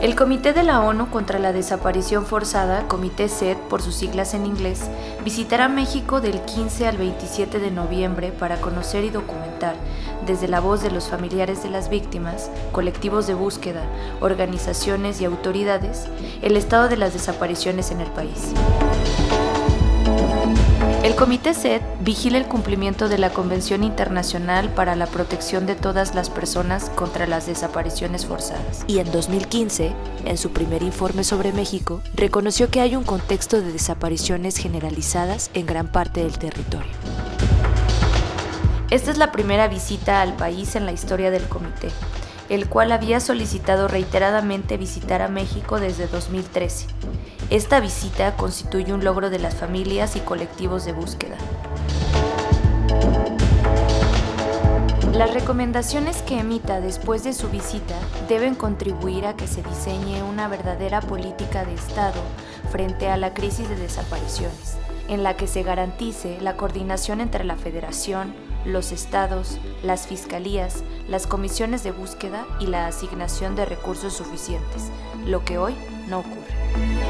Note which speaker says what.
Speaker 1: El Comité de la ONU contra la Desaparición Forzada, Comité SED por sus siglas en inglés, visitará México del 15 al 27 de noviembre para conocer y documentar, desde la voz de los familiares de las víctimas, colectivos de búsqueda, organizaciones y autoridades, el estado de las desapariciones en el país. El Comité SED vigila el cumplimiento de la Convención Internacional para la Protección de todas las personas contra las desapariciones forzadas. Y en 2015, en su primer informe sobre México, reconoció que hay un contexto de desapariciones generalizadas en gran parte del territorio. Esta es la primera visita al país en la historia del comité, el cual había solicitado reiteradamente visitar a México desde 2013 esta visita constituye un logro de las familias y colectivos de búsqueda. Las recomendaciones que emita después de su visita deben contribuir a que se diseñe una verdadera política de Estado frente a la crisis de desapariciones, en la que se garantice la coordinación entre la Federación, los estados, las fiscalías, las comisiones de búsqueda y la asignación de recursos suficientes, lo que hoy no ocurre.